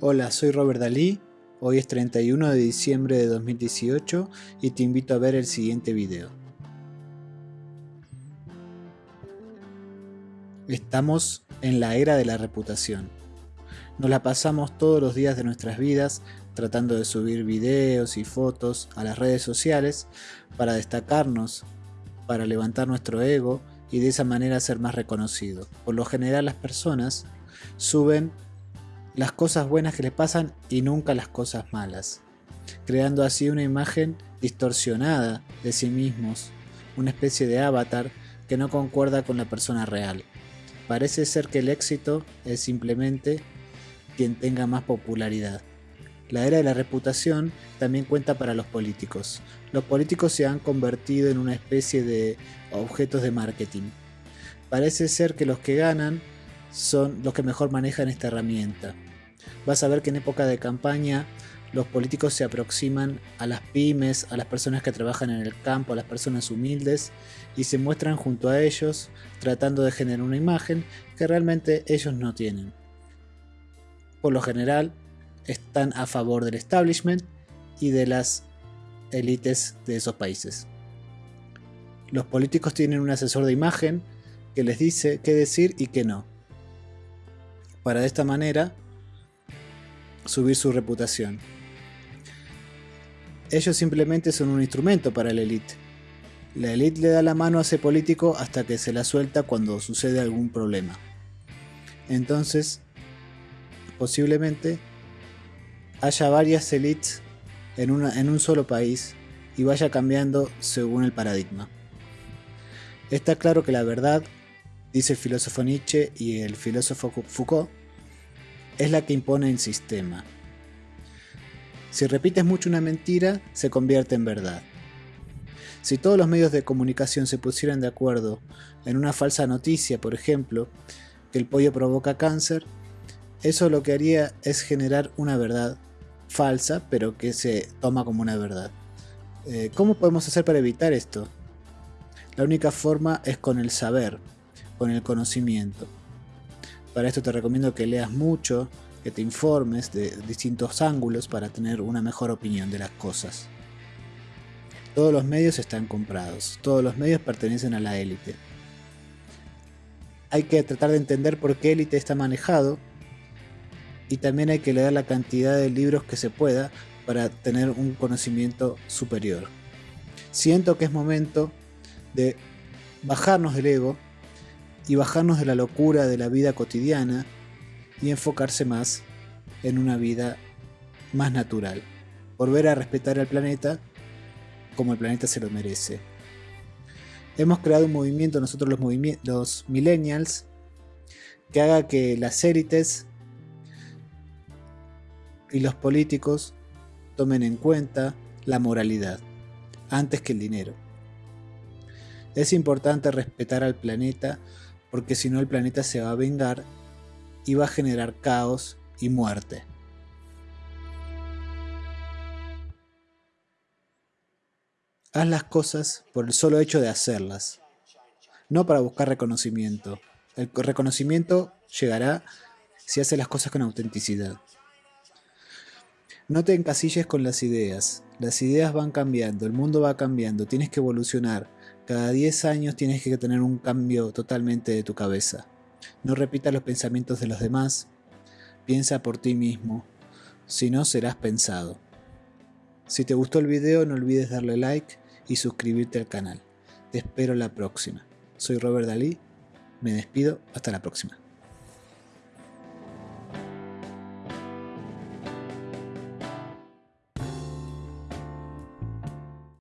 Hola, soy Robert Dalí, hoy es 31 de diciembre de 2018 y te invito a ver el siguiente video. Estamos en la era de la reputación. Nos la pasamos todos los días de nuestras vidas tratando de subir videos y fotos a las redes sociales para destacarnos, para levantar nuestro ego y de esa manera ser más reconocido. Por lo general las personas suben las cosas buenas que les pasan y nunca las cosas malas, creando así una imagen distorsionada de sí mismos, una especie de avatar que no concuerda con la persona real. Parece ser que el éxito es simplemente quien tenga más popularidad. La era de la reputación también cuenta para los políticos. Los políticos se han convertido en una especie de objetos de marketing. Parece ser que los que ganan son los que mejor manejan esta herramienta. Vas a ver que en época de campaña los políticos se aproximan a las pymes, a las personas que trabajan en el campo, a las personas humildes y se muestran junto a ellos tratando de generar una imagen que realmente ellos no tienen. Por lo general están a favor del establishment y de las élites de esos países. Los políticos tienen un asesor de imagen que les dice qué decir y qué no para de esta manera subir su reputación. Ellos simplemente son un instrumento para la élite. La élite le da la mano a ese político hasta que se la suelta cuando sucede algún problema. Entonces, posiblemente haya varias élites en, en un solo país y vaya cambiando según el paradigma. Está claro que la verdad dice el filósofo Nietzsche y el filósofo Foucault, es la que impone el sistema. Si repites mucho una mentira, se convierte en verdad. Si todos los medios de comunicación se pusieran de acuerdo en una falsa noticia, por ejemplo, que el pollo provoca cáncer, eso lo que haría es generar una verdad falsa, pero que se toma como una verdad. Eh, ¿Cómo podemos hacer para evitar esto? La única forma es con el saber, con el conocimiento. Para esto te recomiendo que leas mucho, que te informes de distintos ángulos para tener una mejor opinión de las cosas. Todos los medios están comprados, todos los medios pertenecen a la élite. Hay que tratar de entender por qué élite está manejado y también hay que leer la cantidad de libros que se pueda para tener un conocimiento superior. Siento que es momento de bajarnos del ego y bajarnos de la locura de la vida cotidiana y enfocarse más en una vida más natural. Volver a respetar al planeta como el planeta se lo merece. Hemos creado un movimiento, nosotros los, los millennials, que haga que las élites y los políticos tomen en cuenta la moralidad antes que el dinero. Es importante respetar al planeta porque si no el planeta se va a vengar y va a generar caos y muerte. Haz las cosas por el solo hecho de hacerlas, no para buscar reconocimiento. El reconocimiento llegará si haces las cosas con autenticidad. No te encasilles con las ideas. Las ideas van cambiando, el mundo va cambiando, tienes que evolucionar. Cada 10 años tienes que tener un cambio totalmente de tu cabeza. No repitas los pensamientos de los demás. Piensa por ti mismo. Si no, serás pensado. Si te gustó el video, no olvides darle like y suscribirte al canal. Te espero la próxima. Soy Robert Dalí. Me despido. Hasta la próxima.